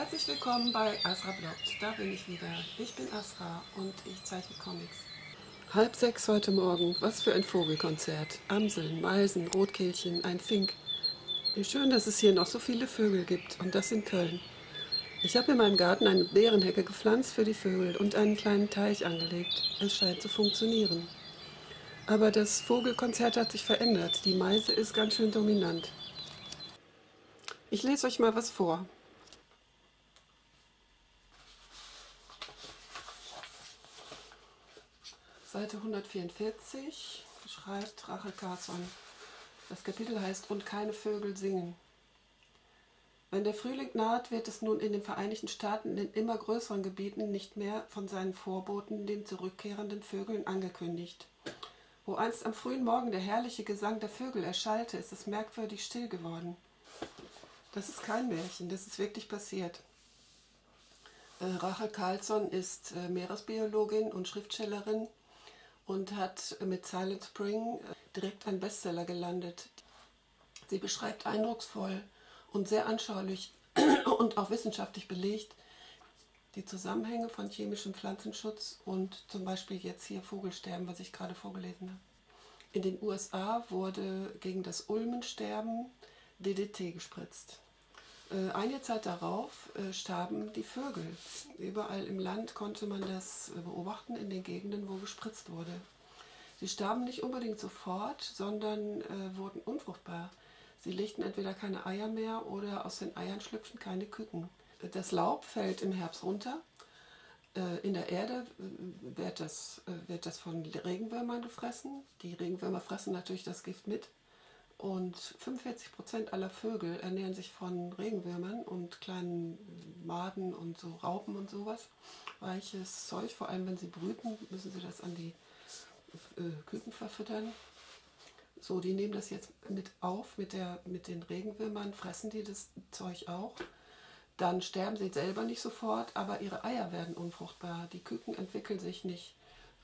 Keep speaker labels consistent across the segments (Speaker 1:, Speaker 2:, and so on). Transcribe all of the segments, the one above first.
Speaker 1: Herzlich willkommen bei Asra Bloggt. Da bin ich wieder. Ich bin Asra und ich zeichne Comics. Halb sechs heute Morgen. Was für ein Vogelkonzert. Amseln, Meisen, Rotkehlchen, ein Fink. Wie schön, dass es hier noch so viele Vögel gibt. Und das in Köln. Ich habe in meinem Garten eine Beerenhecke gepflanzt für die Vögel und einen kleinen Teich angelegt. Es scheint zu funktionieren. Aber das Vogelkonzert hat sich verändert. Die Meise ist ganz schön dominant. Ich lese euch mal was vor. Seite 144 schreibt Rachel Carson. Das Kapitel heißt Und keine Vögel singen. Wenn der Frühling naht, wird es nun in den Vereinigten Staaten in immer größeren Gebieten nicht mehr von seinen Vorboten, den zurückkehrenden Vögeln, angekündigt. Wo einst am frühen Morgen der herrliche Gesang der Vögel erschallte, ist es merkwürdig still geworden. Das ist kein Märchen, das ist wirklich passiert. Äh, Rachel Carlson ist äh, Meeresbiologin und Schriftstellerin und hat mit Silent Spring äh, direkt einen Bestseller gelandet. Sie beschreibt eindrucksvoll und sehr anschaulich und auch wissenschaftlich belegt die Zusammenhänge von chemischem Pflanzenschutz und zum Beispiel jetzt hier Vogelsterben, was ich gerade vorgelesen habe. In den USA wurde gegen das Ulmensterben DDT gespritzt. Äh, einige Zeit darauf äh, starben die Vögel. Überall im Land konnte man das beobachten, in den Gegenden, wo gespritzt wurde. Sie starben nicht unbedingt sofort, sondern äh, wurden unfruchtbar. Sie legten entweder keine Eier mehr oder aus den Eiern schlüpften keine Küken. Das Laub fällt im Herbst runter. In der Erde wird das, wird das von Regenwürmern gefressen. Die Regenwürmer fressen natürlich das Gift mit. Und 45 Prozent aller Vögel ernähren sich von Regenwürmern und kleinen Maden und so Raupen und sowas. Weiches Zeug, vor allem wenn sie brüten, müssen sie das an die äh, Küken verfüttern. So, die nehmen das jetzt mit auf, mit, der, mit den Regenwürmern fressen die das Zeug auch. Dann sterben sie selber nicht sofort, aber ihre Eier werden unfruchtbar. Die Küken entwickeln sich nicht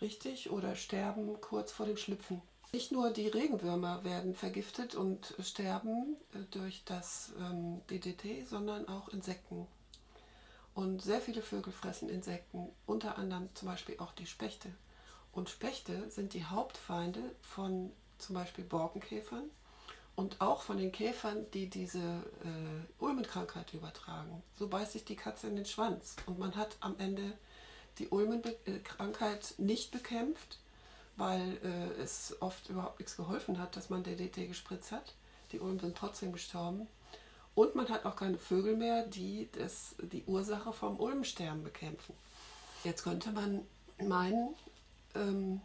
Speaker 1: richtig oder sterben kurz vor dem Schlüpfen. Nicht nur die Regenwürmer werden vergiftet und sterben äh, durch das ähm, DDT, sondern auch Insekten. Und sehr viele Vögel fressen Insekten, unter anderem zum Beispiel auch die Spechte. Und Spechte sind die Hauptfeinde von zum Beispiel Borkenkäfern und auch von den Käfern, die diese äh, Ulmenkrankheit übertragen. So beißt sich die Katze in den Schwanz und man hat am Ende die Ulmenkrankheit nicht bekämpft, weil äh, es oft überhaupt nichts geholfen hat, dass man DDT gespritzt hat. Die Ulmen sind trotzdem gestorben. Und man hat auch keine Vögel mehr, die das, die Ursache vom Ulmsterben bekämpfen. Jetzt könnte man meinen, ähm,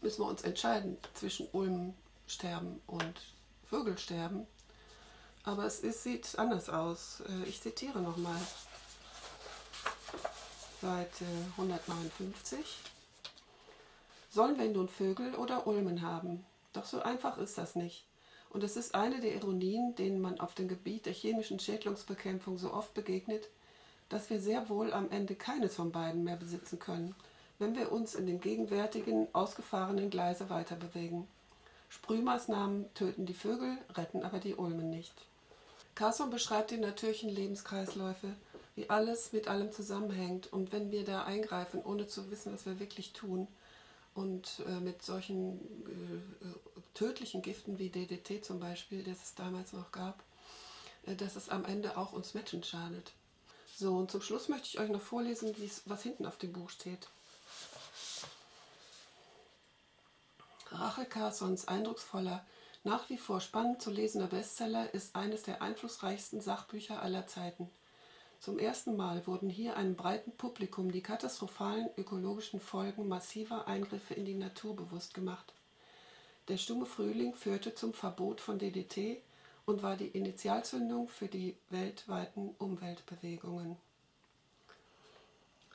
Speaker 1: müssen wir uns entscheiden zwischen Ulmsterben und Vögelsterben. Aber es ist, sieht anders aus. Äh, ich zitiere nochmal. Seite 159. Sollen wir nun Vögel oder Ulmen haben? Doch so einfach ist das nicht. Und es ist eine der Ironien, denen man auf dem Gebiet der chemischen Schädlingsbekämpfung so oft begegnet, dass wir sehr wohl am Ende keines von beiden mehr besitzen können, wenn wir uns in dem gegenwärtigen, ausgefahrenen Gleise weiter bewegen. Sprühmaßnahmen töten die Vögel, retten aber die Ulmen nicht. Carson beschreibt die natürlichen Lebenskreisläufe, wie alles mit allem zusammenhängt und wenn wir da eingreifen, ohne zu wissen, was wir wirklich tun, und äh, mit solchen äh, tödlichen Giften wie DDT zum Beispiel, das es damals noch gab, äh, dass es am Ende auch uns Menschen schadet. So, und zum Schluss möchte ich euch noch vorlesen, was hinten auf dem Buch steht. Rachel Carsons eindrucksvoller, nach wie vor spannend zu lesender Bestseller ist eines der einflussreichsten Sachbücher aller Zeiten – zum ersten Mal wurden hier einem breiten Publikum die katastrophalen ökologischen Folgen massiver Eingriffe in die Natur bewusst gemacht. Der stumme Frühling führte zum Verbot von DDT und war die Initialzündung für die weltweiten Umweltbewegungen.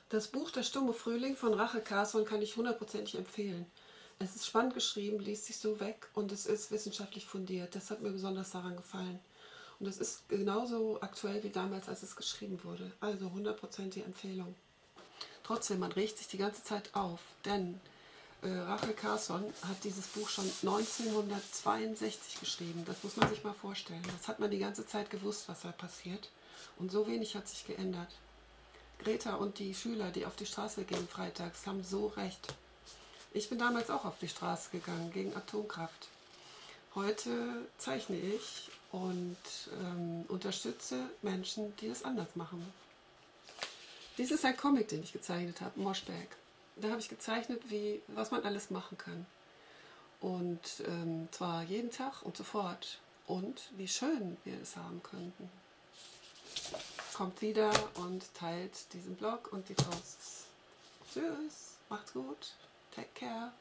Speaker 1: Das Buch Der stumme Frühling von Rachel Carson kann ich hundertprozentig empfehlen. Es ist spannend geschrieben, liest sich so weg und es ist wissenschaftlich fundiert. Das hat mir besonders daran gefallen. Und das ist genauso aktuell wie damals, als es geschrieben wurde. Also 100% die Empfehlung. Trotzdem, man regt sich die ganze Zeit auf, denn äh, Rachel Carson hat dieses Buch schon 1962 geschrieben. Das muss man sich mal vorstellen. Das hat man die ganze Zeit gewusst, was da passiert. Und so wenig hat sich geändert. Greta und die Schüler, die auf die Straße gehen freitags, haben so recht. Ich bin damals auch auf die Straße gegangen gegen Atomkraft. Heute zeichne ich und ähm, unterstütze Menschen, die es anders machen. Dies ist ein Comic, den ich gezeichnet habe, Moshback. Da habe ich gezeichnet, wie, was man alles machen kann. Und ähm, zwar jeden Tag und sofort. Und wie schön wir es haben könnten. Kommt wieder und teilt diesen Blog und die Posts. Tschüss, macht's gut, take care.